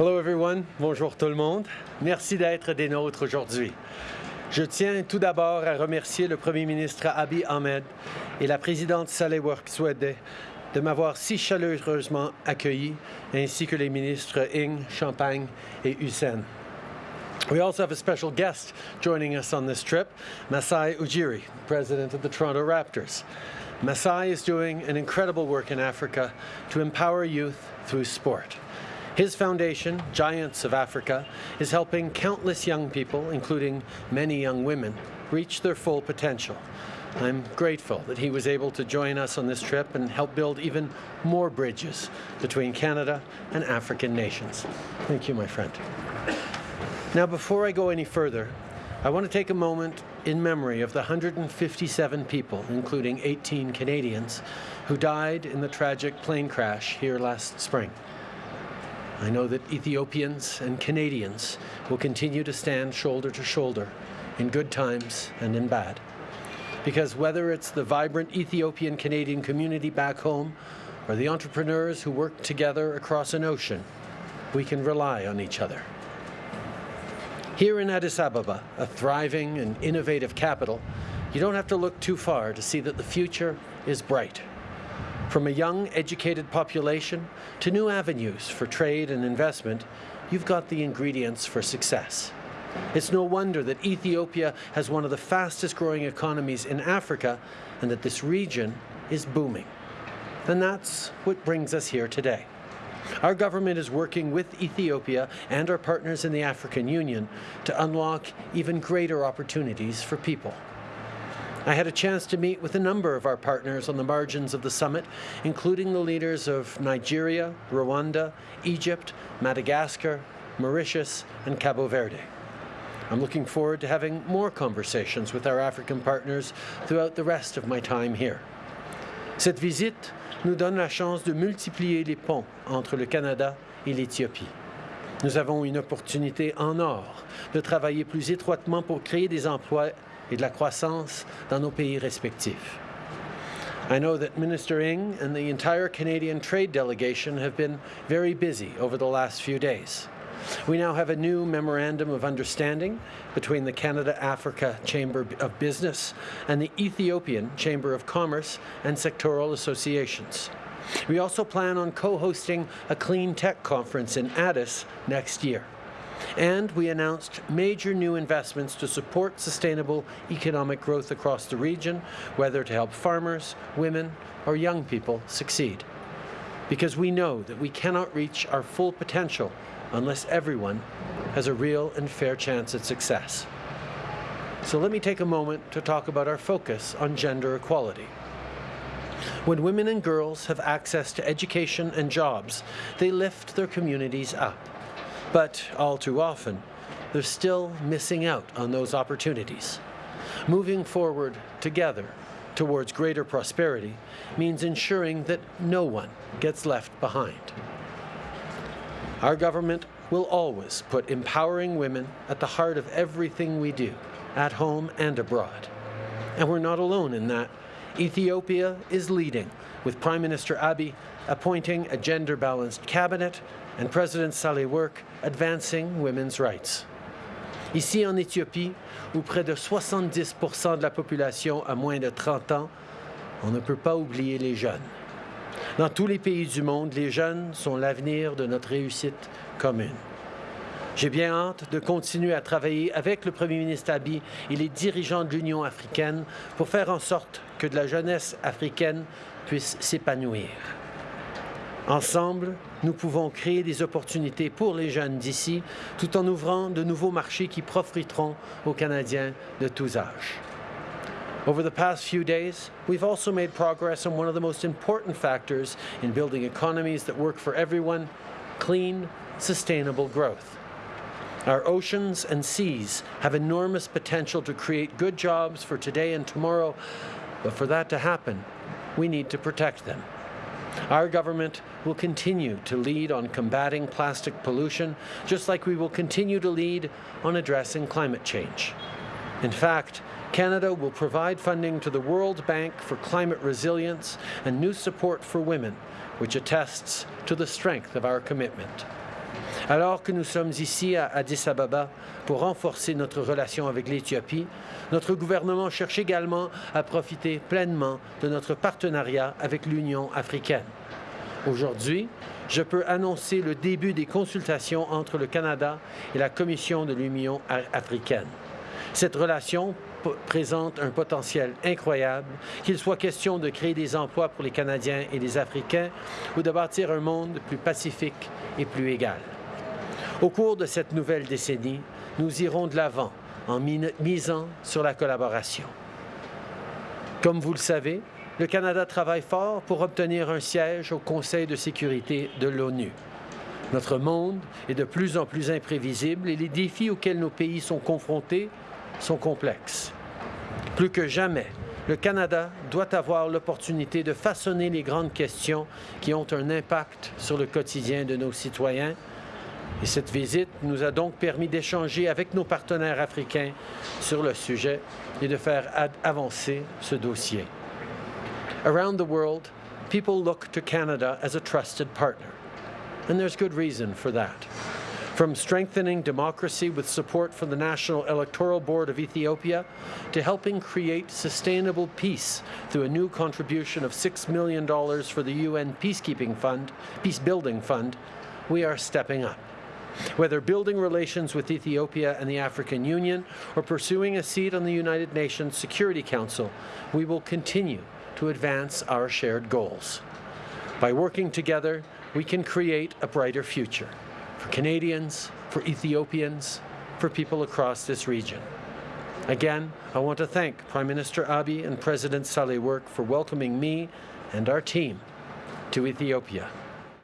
Hello everyone, bonjour tout le monde. Merci d'être des nôtres aujourd'hui. Je tiens tout d'abord à remercier le Premier ministre Abiy Ahmed et la présidente Work Swede de m'avoir si chaleureusement accueilli, ainsi que les ministres Ing, Champagne et Hussein. We also have a special guest joining us on this trip, Masai Ujiri, president of the Toronto Raptors. Masai is doing an incredible work in Africa to empower youth through sport. His foundation, Giants of Africa, is helping countless young people, including many young women, reach their full potential. I'm grateful that he was able to join us on this trip and help build even more bridges between Canada and African nations. Thank you, my friend. Now, before I go any further, I want to take a moment in memory of the 157 people, including 18 Canadians, who died in the tragic plane crash here last spring. I know that Ethiopians and Canadians will continue to stand shoulder to shoulder in good times and in bad. Because whether it's the vibrant Ethiopian Canadian community back home or the entrepreneurs who work together across an ocean, we can rely on each other. Here in Addis Ababa, a thriving and innovative capital, you don't have to look too far to see that the future is bright. From a young, educated population to new avenues for trade and investment, you've got the ingredients for success. It's no wonder that Ethiopia has one of the fastest growing economies in Africa and that this region is booming. And that's what brings us here today. Our government is working with Ethiopia and our partners in the African Union to unlock even greater opportunities for people. I had a chance to meet with a number of our partners on the margins of the summit, including the leaders of Nigeria, Rwanda, Egypt, Madagascar, Mauritius, and Cabo Verde. I'm looking forward to having more conversations with our African partners throughout the rest of my time here. Cette visite nous donne la chance de multiplier les ponts entre le Canada et l'Éthiopie. Nous avons une opportunité en or de travailler plus étroitement pour créer des emplois et de la croissance dans nos pays respectifs. I know that Minister Ng and the entire Canadian trade delegation have been very busy over the last few days. We now have a new memorandum of understanding between the Canada-Africa Chamber of Business and the Ethiopian Chamber of Commerce and sectoral associations. We also plan on co-hosting a clean tech conference in Addis next year. And we announced major new investments to support sustainable economic growth across the region, whether to help farmers, women, or young people succeed. Because we know that we cannot reach our full potential unless everyone has a real and fair chance at success. So let me take a moment to talk about our focus on gender equality. When women and girls have access to education and jobs, they lift their communities up. But all too often, they're still missing out on those opportunities. Moving forward together towards greater prosperity means ensuring that no one gets left behind. Our government will always put empowering women at the heart of everything we do, at home and abroad. And we're not alone in that. Ethiopia is leading, with Prime Minister Abiy appointing a gender-balanced cabinet and President Saleh Work advancing women's rights. Ici en Éthiopie, où près de 70% de la population a moins de 30 ans, on ne peut pas oublier les jeunes. Dans tous les pays du monde, les jeunes sont l'avenir de notre réussite commune. J'ai bien hâte de continuer à travailler avec le Premier ministre Abiy et les dirigeants de l'Union africaine pour faire en sorte que de la jeunesse africaine puisse s'épanouir. Ensemble, nous pouvons créer des opportunités pour les jeunes d'ici, tout en ouvrant de nouveaux marchés qui profiteront aux Canadiens de tous âges. Over the past few days, we've also made progress on one of the most important factors in building economies that work for everyone, clean, sustainable growth. Our oceans and seas have enormous potential to create good jobs for today and tomorrow, but for that to happen, we need to protect them. Our government will continue to lead on combating plastic pollution, just like we will continue to lead on addressing climate change. In fact, Canada will provide funding to the World Bank for climate resilience and new support for women, which attests to the strength of our commitment. Alors que nous sommes ici à Addis Ababa pour renforcer notre relation avec l'Éthiopie, notre gouvernement cherche également à profiter pleinement de notre partenariat avec l'Union africaine. Aujourd'hui, je peux annoncer le début des consultations entre le Canada et la Commission de l'Union africaine. Cette relation présente un potentiel incroyable, qu'il soit question de créer des emplois pour les Canadiens et les Africains ou de bâtir un monde plus pacifique et plus égal. Au cours de cette nouvelle décennie, nous irons de l'avant en misant sur la collaboration. Comme vous le savez, le Canada travaille fort pour obtenir un siège au Conseil de sécurité de l'ONU. Notre monde est de plus en plus imprévisible et les défis auxquels nos pays sont confrontés sont complexes. Plus que jamais, le Canada doit avoir l'opportunité de façonner les grandes questions qui ont un impact sur le quotidien de nos citoyens et cette visite nous a donc permis d'échanger avec nos partenaires africains sur le sujet et de faire avancer ce dossier. Around the world, people look to Canada as a trusted partner. And there's good reason for that. From strengthening democracy with support from the National Electoral Board of Ethiopia to helping create sustainable peace through a new contribution of $6 million for the UN Peacekeeping Fund, Peace Building Fund, we are stepping up. Whether building relations with Ethiopia and the African Union or pursuing a seat on the United Nations Security Council, we will continue to advance our shared goals. By working together, we can create a brighter future for Canadians, for Ethiopians, for people across this region. Again, I want to thank Prime Minister Abiy and President Sahle-Work for welcoming me and our team to Ethiopia.